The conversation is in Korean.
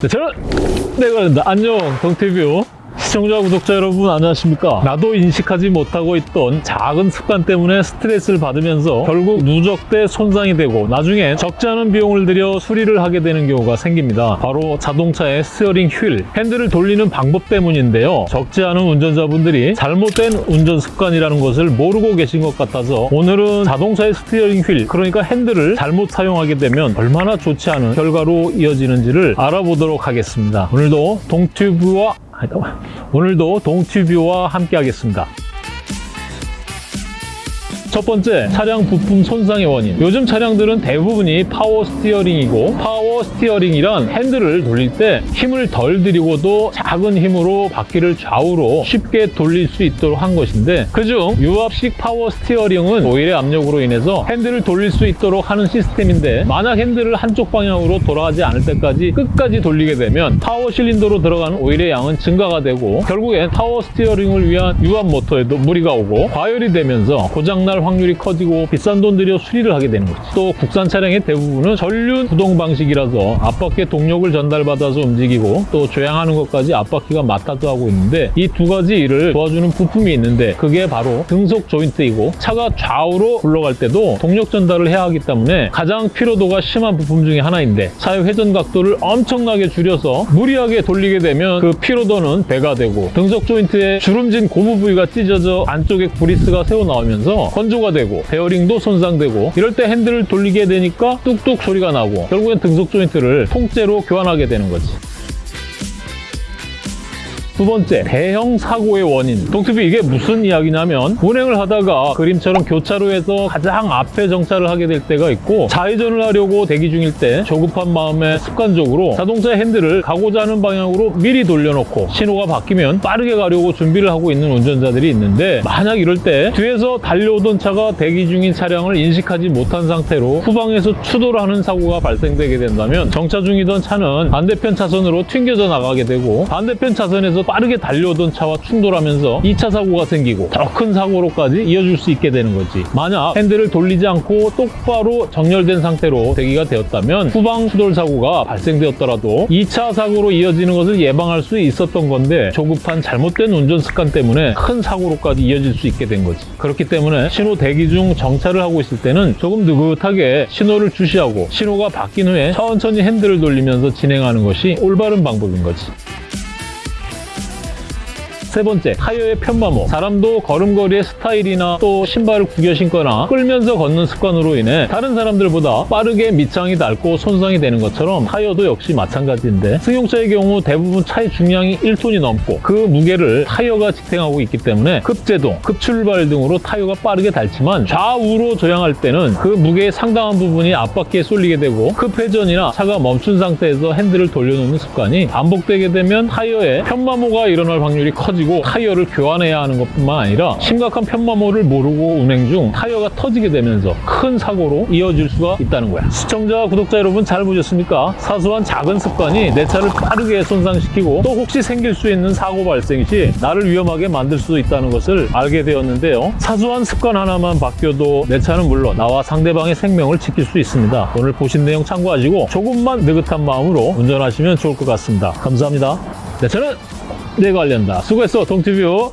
네, 저는 내가 안녕 동튜브 시청자 구독자 여러분 안녕하십니까? 나도 인식하지 못하고 있던 작은 습관 때문에 스트레스를 받으면서 결국 누적돼 손상이 되고 나중에 적지 않은 비용을 들여 수리를 하게 되는 경우가 생깁니다. 바로 자동차의 스티어링 휠 핸들을 돌리는 방법 때문인데요. 적지 않은 운전자분들이 잘못된 운전 습관이라는 것을 모르고 계신 것 같아서 오늘은 자동차의 스티어링 휠 그러니까 핸들을 잘못 사용하게 되면 얼마나 좋지 않은 결과로 이어지는지를 알아보도록 하겠습니다. 오늘도 동튜브와. 오늘도 동튜브와 함께 하겠습니다. 첫 번째, 차량 부품 손상의 원인. 요즘 차량들은 대부분이 파워 스티어링이고 파워 스티어링이란 핸들을 돌릴 때 힘을 덜 들이고도 작은 힘으로 바퀴를 좌우로 쉽게 돌릴 수 있도록 한 것인데 그중 유압식 파워 스티어링은 오일의 압력으로 인해서 핸들을 돌릴 수 있도록 하는 시스템인데 만약 핸들을 한쪽 방향으로 돌아가지 않을 때까지 끝까지 돌리게 되면 파워 실린더로 들어가는 오일의 양은 증가가 되고 결국엔 파워 스티어링을 위한 유압 모터에도 무리가 오고 과열이 되면서 고장날 확률이 커지고 비싼 돈 들여 수리를 하게 되는 거지. 또 국산 차량의 대부분은 전륜 구동 방식이라서 앞바퀴에 동력을 전달받아서 움직이고 또 조향하는 것까지 앞바퀴가 맡아서 하고 있는데 이 두 가지 일을 도와주는 부품이 있는데 그게 바로 등속 조인트이고 차가 좌우로 굴러갈 때도 동력 전달을 해야 하기 때문에 가장 피로도가 심한 부품 중에 하나인데 차의 회전 각도를 엄청나게 줄여서 무리하게 돌리게 되면 그 피로도는 배가 되고 등속 조인트에 주름진 고무 부위가 찢어져 안쪽에 브리스가 새어 나오면서 건조가 되고 베어링도 손상되고 이럴 때 핸들을 돌리게 되니까 뚝뚝 소리가 나고 결국엔 등속 조인트를 통째로 교환하게 되는 거지. 두 번째, 대형 사고의 원인. 동티비 이게 무슨 이야기냐면 운행을 하다가 그림처럼 교차로에서 가장 앞에 정차를 하게 될 때가 있고 좌회전을 하려고 대기 중일 때 조급한 마음에 습관적으로 자동차 핸들을 가고자 하는 방향으로 미리 돌려놓고 신호가 바뀌면 빠르게 가려고 준비를 하고 있는 운전자들이 있는데 만약 이럴 때 뒤에서 달려오던 차가 대기 중인 차량을 인식하지 못한 상태로 후방에서 추돌을 하는 사고가 발생되게 된다면 정차 중이던 차는 반대편 차선으로 튕겨져 나가게 되고 반대편 차선에서 빠르게 달려오던 차와 충돌하면서 2차 사고가 생기고 더 큰 사고로까지 이어질 수 있게 되는 거지. 만약 핸들을 돌리지 않고 똑바로 정렬된 상태로 대기가 되었다면 후방 추돌 사고가 발생되었더라도 2차 사고로 이어지는 것을 예방할 수 있었던 건데 조급한 잘못된 운전 습관 때문에 큰 사고로까지 이어질 수 있게 된 거지. 그렇기 때문에 신호 대기 중 정차를 하고 있을 때는 조금 느긋하게 신호를 주시하고 신호가 바뀐 후에 천천히 핸들을 돌리면서 진행하는 것이 올바른 방법인 거지. 세 번째, 타이어의 편마모. 사람도 걸음걸이의 스타일이나 또 신발을 구겨 신거나 끌면서 걷는 습관으로 인해 다른 사람들보다 빠르게 밑창이 닳고 손상이 되는 것처럼 타이어도 역시 마찬가지인데 승용차의 경우 대부분 차의 중량이 1톤이 넘고 그 무게를 타이어가 지탱하고 있기 때문에 급제동, 급출발 등으로 타이어가 빠르게 닳지만 좌우로 조향할 때는 그 무게의 상당한 부분이 앞바퀴에 쏠리게 되고 급회전이나 차가 멈춘 상태에서 핸들을 돌려놓는 습관이 반복되게 되면 타이어에 편마모가 일어날 확률이 커지 고 타이어를 교환해야 하는 것뿐만 아니라 심각한 편마모를 모르고 운행 중 타이어가 터지게 되면서 큰 사고로 이어질 수가 있다는 거야. 시청자, 구독자 여러분 잘 보셨습니까? 사소한 작은 습관이 내 차를 빠르게 손상시키고 또 혹시 생길 수 있는 사고 발생 시 나를 위험하게 만들 수도 있다는 것을 알게 되었는데요. 사소한 습관 하나만 바뀌어도 내 차는 물론 나와 상대방의 생명을 지킬 수 있습니다. 오늘 보신 내용 참고하시고 조금만 느긋한 마음으로 운전하시면 좋을 것 같습니다. 감사합니다. 내 차는 내가 관련다. 수고했어, 동티뷰.